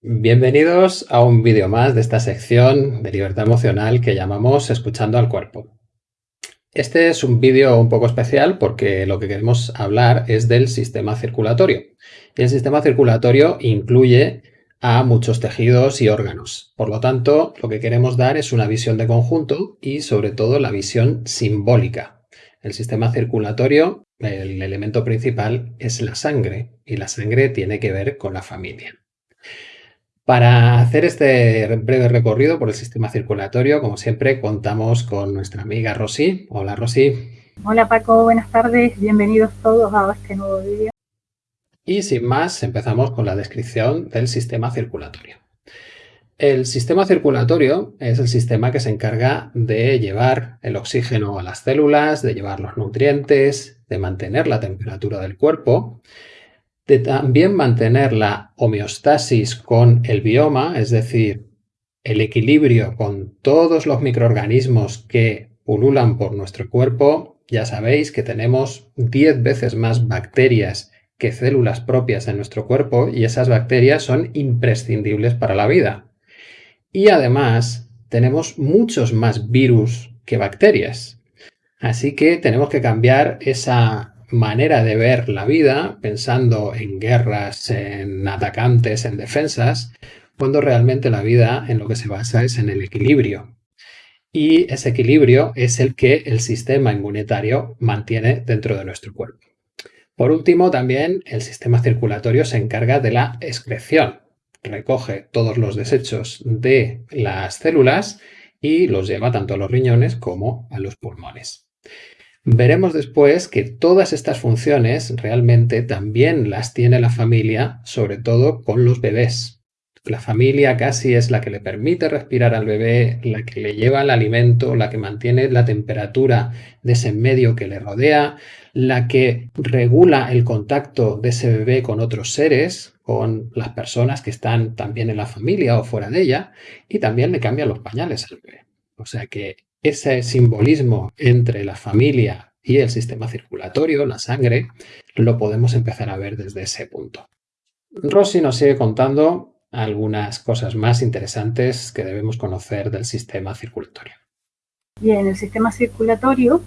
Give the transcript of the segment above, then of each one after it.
Bienvenidos a un vídeo más de esta sección de libertad emocional que llamamos Escuchando al Cuerpo. Este es un vídeo un poco especial porque lo que queremos hablar es del sistema circulatorio. Y el sistema circulatorio incluye a muchos tejidos y órganos. Por lo tanto, lo que queremos dar es una visión de conjunto y sobre todo la visión simbólica. El sistema circulatorio, el elemento principal es la sangre y la sangre tiene que ver con la familia. Para hacer este breve recorrido por el sistema circulatorio, como siempre, contamos con nuestra amiga Rosy. Hola Rosy. Hola Paco, buenas tardes, bienvenidos todos a este nuevo vídeo. Y sin más, empezamos con la descripción del sistema circulatorio. El sistema circulatorio es el sistema que se encarga de llevar el oxígeno a las células, de llevar los nutrientes, de mantener la temperatura del cuerpo de también mantener la homeostasis con el bioma, es decir, el equilibrio con todos los microorganismos que pululan por nuestro cuerpo. Ya sabéis que tenemos 10 veces más bacterias que células propias en nuestro cuerpo y esas bacterias son imprescindibles para la vida. Y además tenemos muchos más virus que bacterias. Así que tenemos que cambiar esa manera de ver la vida, pensando en guerras, en atacantes, en defensas, cuando realmente la vida en lo que se basa es en el equilibrio. Y ese equilibrio es el que el sistema inmunitario mantiene dentro de nuestro cuerpo. Por último, también el sistema circulatorio se encarga de la excreción. Recoge todos los desechos de las células y los lleva tanto a los riñones como a los pulmones. Veremos después que todas estas funciones realmente también las tiene la familia, sobre todo con los bebés. La familia casi es la que le permite respirar al bebé, la que le lleva el alimento, la que mantiene la temperatura de ese medio que le rodea, la que regula el contacto de ese bebé con otros seres, con las personas que están también en la familia o fuera de ella, y también le cambia los pañales al bebé. O sea que ese simbolismo entre la familia y el sistema circulatorio, la sangre, lo podemos empezar a ver desde ese punto. Rossi nos sigue contando algunas cosas más interesantes que debemos conocer del sistema circulatorio. Bien, el sistema circulatorio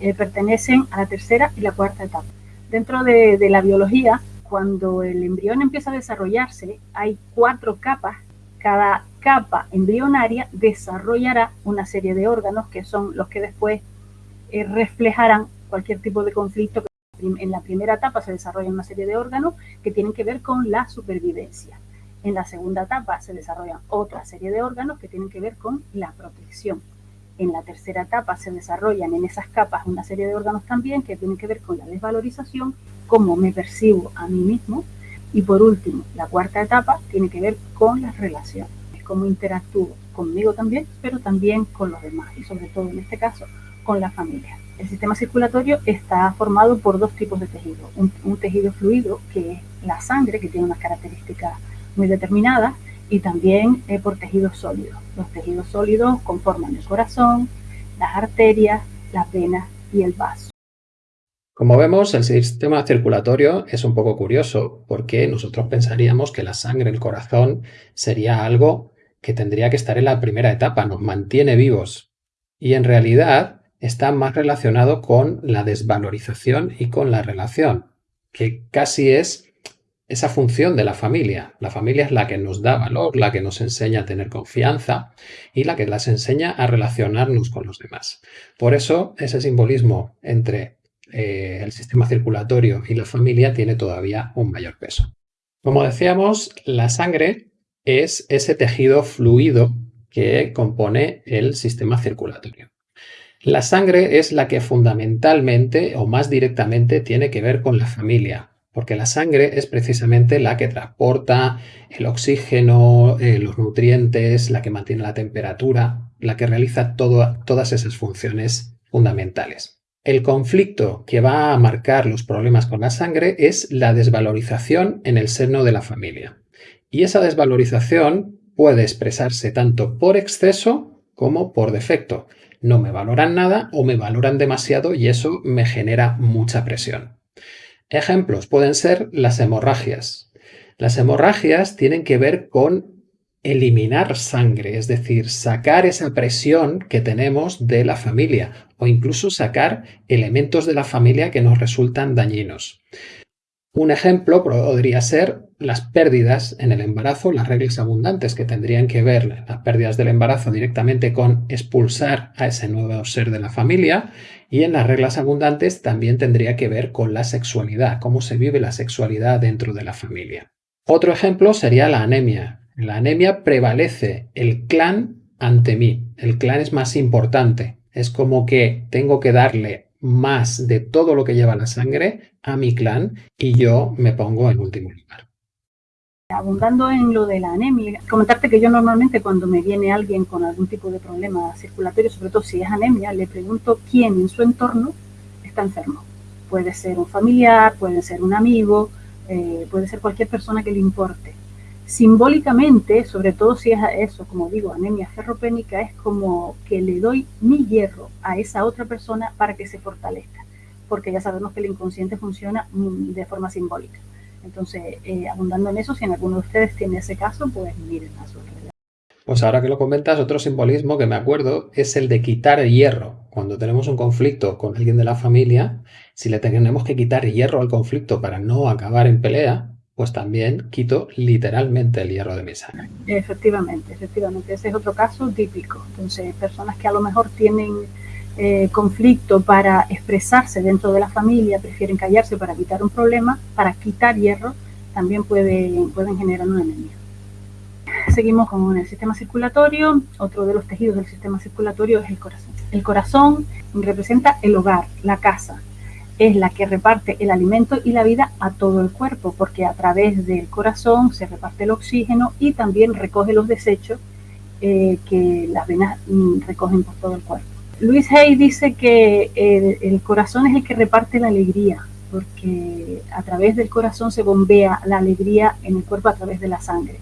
eh, pertenecen a la tercera y la cuarta etapa. Dentro de, de la biología, cuando el embrión empieza a desarrollarse, hay cuatro capas. Cada capa embrionaria desarrollará una serie de órganos que son los que después eh, reflejarán cualquier tipo de conflicto. En la primera etapa se desarrollan una serie de órganos que tienen que ver con la supervivencia. En la segunda etapa se desarrollan otra serie de órganos que tienen que ver con la protección. En la tercera etapa se desarrollan en esas capas una serie de órganos también que tienen que ver con la desvalorización, cómo me percibo a mí mismo. Y por último, la cuarta etapa tiene que ver con las relaciones cómo interactúo conmigo también, pero también con los demás y sobre todo en este caso con la familia. El sistema circulatorio está formado por dos tipos de tejido. Un, tejido fluido, que es la sangre, que tiene unas características muy determinadas, y también eh, por tejidos sólidos. Los tejidos sólidos conforman el corazón, las arterias, las venas y el vaso. Como vemos, el sistema circulatorio es un poco curioso porque nosotros pensaríamos que la sangre, el corazón, sería algo que tendría que estar en la primera etapa, nos mantiene vivos. Y en realidad está más relacionado con la desvalorización y con la relación, que casi es esa función de la familia. La familia es la que nos da valor, la que nos enseña a tener confianza y la que las enseña a relacionarnos con los demás. Por eso ese simbolismo entre eh, el sistema circulatorio y la familia tiene todavía un mayor peso. Como decíamos, la sangre es ese tejido fluido que compone el sistema circulatorio. La sangre es la que fundamentalmente o más directamente tiene que ver con la familia, porque la sangre es precisamente la que transporta el oxígeno, eh, los nutrientes, la que mantiene la temperatura, la que realiza todas esas funciones fundamentales. El conflicto que va a marcar los problemas con la sangre es la desvalorización en el seno de la familia. Y esa desvalorización puede expresarse tanto por exceso como por defecto. No me valoran nada o me valoran demasiado y eso me genera mucha presión. Ejemplos pueden ser las hemorragias. Las hemorragias tienen que ver con eliminar sangre, es decir, sacar esa presión que tenemos de la familia o incluso sacar elementos de la familia que nos resultan dañinos. Un ejemplo podría ser las pérdidas en el embarazo, las reglas abundantes que tendrían que ver las pérdidas del embarazo directamente con expulsar a ese nuevo ser de la familia y en las reglas abundantes también tendría que ver con la sexualidad, cómo se vive la sexualidad dentro de la familia. Otro ejemplo sería la anemia. La anemia prevalece el clan ante mí. El clan es más importante. Es como que tengo que darle más de todo lo que lleva la sangre a mi clan y yo me pongo en último lugar. Abundando en lo de la anemia, comentarte que yo normalmente cuando me viene alguien con algún tipo de problema circulatorio, sobre todo si es anemia, le pregunto quién en su entorno está enfermo. Puede ser un familiar, puede ser un amigo, eh, puede ser cualquier persona que le importe simbólicamente, sobre todo si es eso, como digo, anemia ferropénica, es como que le doy mi hierro a esa otra persona para que se fortalezca, porque ya sabemos que el inconsciente funciona mm, de forma simbólica. Entonces, eh, abundando en eso, si en alguno de ustedes tiene ese caso, pues miren a su realidad. Pues ahora que lo comentas, otro simbolismo que me acuerdo es el de quitar el hierro. Cuando tenemos un conflicto con alguien de la familia, si le tenemos que quitar hierro al conflicto para no acabar en pelea, pues también quito literalmente el hierro de mi sangre. Efectivamente, efectivamente. Ese es otro caso típico. Entonces, personas que a lo mejor tienen eh, conflicto para expresarse dentro de la familia, prefieren callarse para evitar un problema, para quitar hierro, también pueden, pueden generar una anemia. Seguimos con el sistema circulatorio. Otro de los tejidos del sistema circulatorio es el corazón. El corazón representa el hogar, la casa, es la que reparte el alimento y la vida a todo el cuerpo, porque a través del corazón se reparte el oxígeno y también recoge los desechos eh, que las venas mm, recogen por todo el cuerpo. Luis Hay dice que el, corazón es el que reparte la alegría, porque a través del corazón se bombea la alegría en el cuerpo a través de la sangre.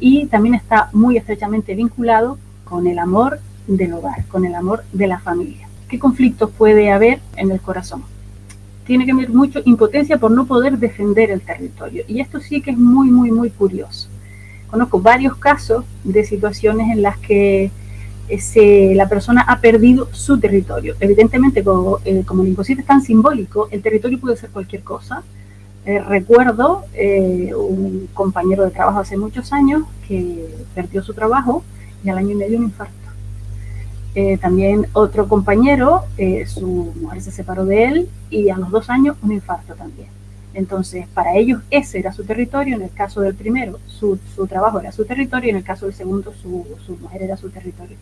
Y también está muy estrechamente vinculado con el amor del hogar, con el amor de la familia. ¿Qué conflictos puede haber en el corazón? Tiene que ver mucho impotencia por no poder defender el territorio. Y esto sí que es muy, muy, muy curioso. Conozco varios casos de situaciones en las que ese, la persona ha perdido su territorio. Evidentemente, como, eh, como el inconsciente es tan simbólico, el territorio puede ser cualquier cosa. Eh, recuerdo eh, un compañero de trabajo hace muchos años que perdió su trabajo y al año y medio un infarto. Eh, también otro compañero, eh, su mujer se separó de él y a los dos años un infarto también. Entonces, para ellos ese era su territorio, en el caso del primero su, su trabajo era su territorio y en el caso del segundo su, su mujer era su territorio.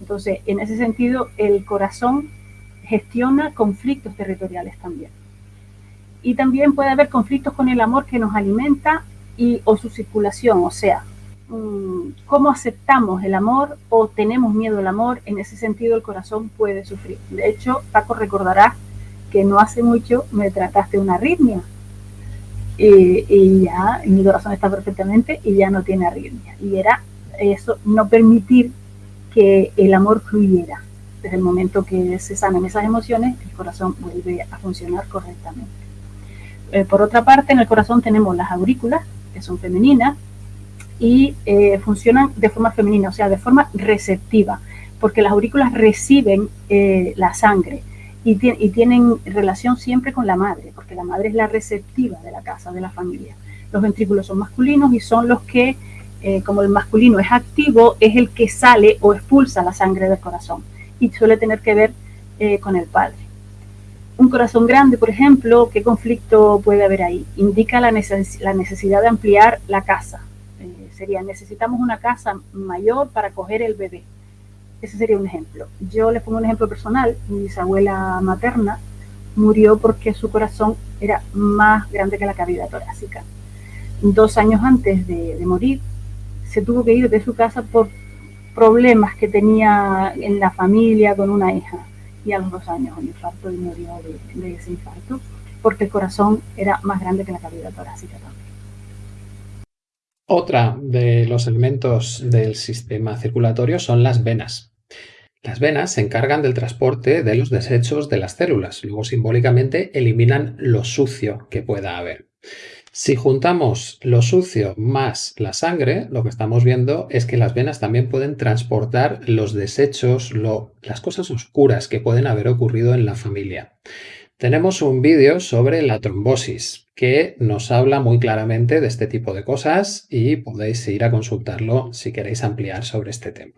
Entonces, en ese sentido, el corazón gestiona conflictos territoriales también. Y también puede haber conflictos con el amor que nos alimenta y, o su circulación, o sea, cómo aceptamos el amor o tenemos miedo al amor, en ese sentido el corazón puede sufrir. De hecho, Paco recordará que no hace mucho me trataste una arritmia y, ya mi corazón está perfectamente y ya no tiene arritmia. Y era eso, no permitir que el amor fluyera. Desde el momento que se sanan esas emociones, el corazón vuelve a funcionar correctamente. Eh, por otra parte, en el corazón tenemos las aurículas, que son femeninas, y eh, funcionan de forma femenina, o sea, de forma receptiva, porque las aurículas reciben eh, la sangre y, tienen relación siempre con la madre, porque la madre es la receptiva de la casa, de la familia. Los ventrículos son masculinos y son los que, eh, como el masculino es activo, es el que sale o expulsa la sangre del corazón y suele tener que ver con el padre. Un corazón grande, por ejemplo, ¿qué conflicto puede haber ahí? Indica la necesidad de ampliar la casa, sería, necesitamos una casa mayor para coger el bebé. Ese sería un ejemplo. Yo les pongo un ejemplo personal. Mi bisabuela materna murió porque su corazón era más grande que la cavidad torácica. Dos años antes de, morir, se tuvo que ir de su casa por problemas que tenía en la familia con una hija. Y a los dos años un infarto y murió de, de ese infarto porque el corazón era más grande que la cavidad torácica también. Otra de los elementos del sistema circulatorio son las venas. Las venas se encargan del transporte de los desechos de las células, luego simbólicamente eliminan lo sucio que pueda haber. Si juntamos lo sucio más la sangre, lo que estamos viendo es que las venas también pueden transportar los desechos, las cosas oscuras que pueden haber ocurrido en la familia. Tenemos un vídeo sobre la trombosis que nos habla muy claramente de este tipo de cosas y podéis ir a consultarlo si queréis ampliar sobre este tema.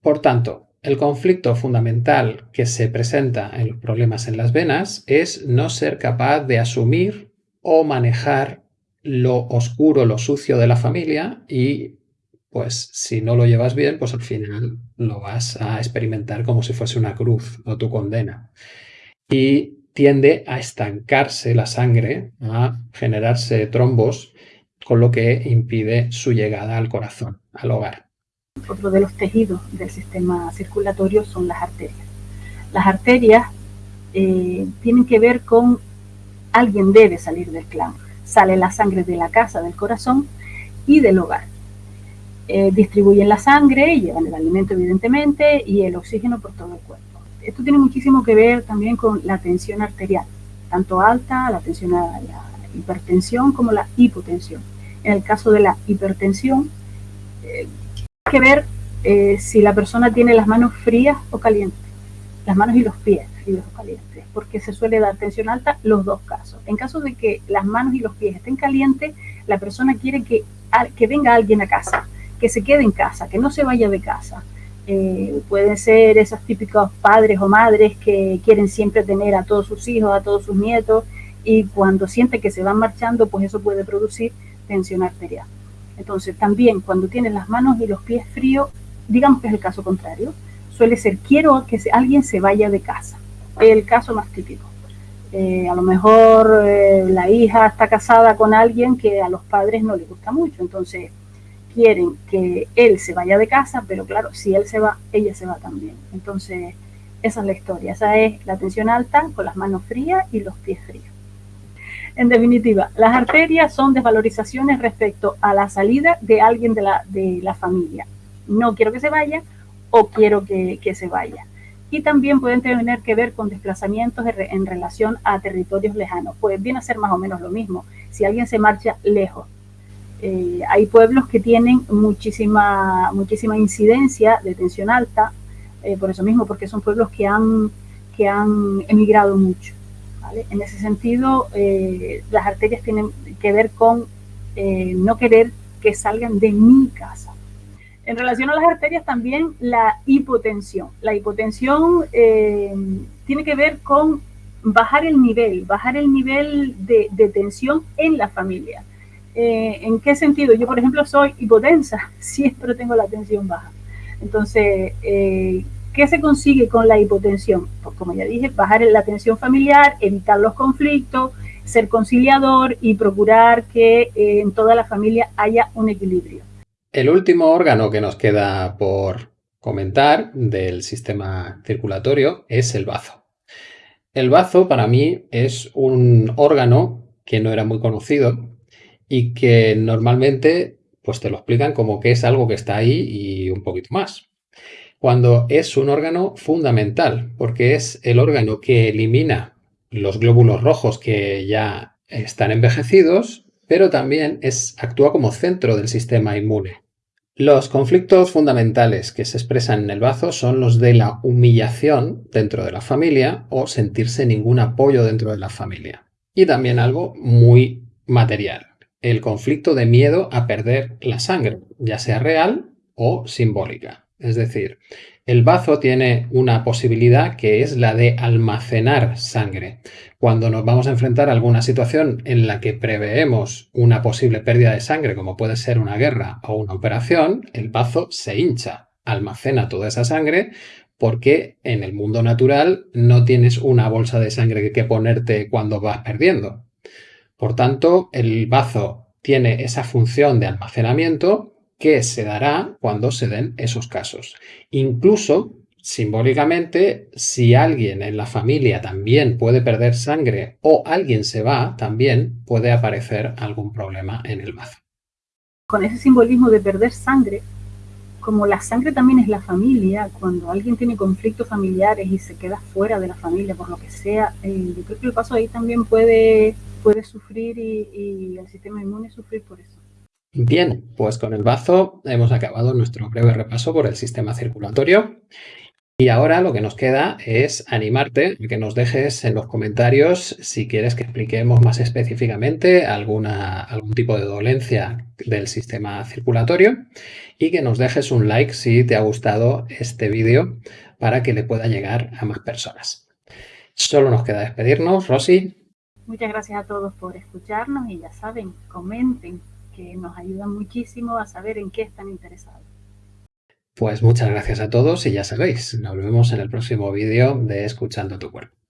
Por tanto, el conflicto fundamental que se presenta en los problemas en las venas es no ser capaz de asumir o manejar lo oscuro, lo sucio de la familia y pues si no lo llevas bien, pues al final lo vas a experimentar como si fuese una cruz o tu condena. Y tiende a estancarse la sangre, a generarse trombos, con lo que impide su llegada al corazón, al hogar. Otro de los tejidos del sistema circulatorio son las arterias. Las arterias eh, tienen que ver con alguien debe salir del clan sale la sangre de la casa, del corazón y del hogar. Eh, distribuyen la sangre, llevan el alimento evidentemente y el oxígeno por todo el cuerpo. Esto tiene muchísimo que ver también con la tensión arterial, tanto alta, la tensión la hipertensión como la hipotensión. En el caso de la hipertensión, eh, hay que ver eh, si la persona tiene las manos frías o calientes, las manos y los pies fríos o calientes porque se suele dar tensión alta los dos casos. En caso de que las manos y los pies estén calientes, la persona quiere que, que venga alguien a casa, que se quede en casa, que no se vaya de casa. Eh, pueden ser esos típicos padres o madres que quieren siempre tener a todos sus hijos, a todos sus nietos, y cuando sienten que se van marchando, pues eso puede producir tensión arterial. Entonces, también cuando tienen las manos y los pies fríos, digamos que es el caso contrario, suele ser quiero que alguien se vaya de casa el caso más típico. Eh, a lo mejor eh, la hija está casada con alguien que a los padres no le gusta mucho, entonces quieren que él se vaya de casa, pero claro, si él se va, ella se va también. Entonces, esa es la historia, esa es la tensión alta con las manos frías y los pies fríos. En definitiva, las arterias son desvalorizaciones respecto a la salida de alguien de la, de la familia. No quiero que se vaya o quiero que, que se vaya y también pueden tener que ver con desplazamientos en relación a territorios lejanos. Pues viene ser más o menos lo mismo. Si alguien se marcha lejos, eh, hay pueblos que tienen muchísima, muchísima incidencia de tensión alta, eh, por eso mismo, porque son pueblos que han, que han emigrado mucho. En ese sentido, eh, las arterias tienen que ver con no querer que salgan de mi casa. En relación a las arterias también la hipotensión. La hipotensión eh, tiene que ver con bajar el nivel, bajar el nivel de, tensión en la familia. Eh, ¿En qué sentido? Yo, por ejemplo, soy hipotensa, siempre tengo la tensión baja. Entonces, eh, ¿qué se consigue con la hipotensión? Pues como ya dije, bajar la tensión familiar, evitar los conflictos, ser conciliador y procurar que en toda la familia haya un equilibrio. El último órgano que nos queda por comentar del sistema circulatorio es el bazo. El bazo para mí es un órgano que no era muy conocido y que normalmente pues te lo explican como que es algo que está ahí y un poquito más. Cuando es un órgano fundamental, porque es el órgano que elimina los glóbulos rojos que ya están envejecidos, pero también es, actúa como centro del sistema inmune. Los conflictos fundamentales que se expresan en el bazo son los de la humillación dentro de la familia o sentirse ningún apoyo dentro de la familia. Y también algo muy material, el conflicto de miedo a perder la sangre, ya sea real o simbólica. Es decir, el bazo tiene una posibilidad que es la de almacenar sangre. Cuando nos vamos a enfrentar a alguna situación en la que preveemos una posible pérdida de sangre, como puede ser una guerra o una operación, el bazo se hincha, almacena toda esa sangre porque en el mundo natural no tienes una bolsa de sangre que ponerte cuando vas perdiendo. Por tanto, el bazo tiene esa función de almacenamiento que se dará cuando se den esos casos. Incluso, simbólicamente, si alguien en la familia también puede perder sangre o alguien se va, también puede aparecer algún problema en el bazo. Con ese simbolismo de perder sangre, como la sangre también es la familia, cuando alguien tiene conflictos familiares y se queda fuera de la familia por lo que sea, eh, yo creo que el paso ahí también puede puede sufrir y, el sistema inmune sufrir por eso. Bien, pues con el bazo hemos acabado nuestro breve repaso por el sistema circulatorio y ahora lo que nos queda es animarte que nos dejes en los comentarios si quieres que expliquemos más específicamente alguna, algún tipo de dolencia del sistema circulatorio y que nos dejes un like si te ha gustado este vídeo para que le pueda llegar a más personas. Solo nos queda despedirnos. Rosy. Muchas gracias a todos por escucharnos y ya saben, comenten que nos ayudan muchísimo a saber en qué están interesados. Pues muchas gracias a todos y ya sabéis, nos vemos en el próximo vídeo de Escuchando tu cuerpo.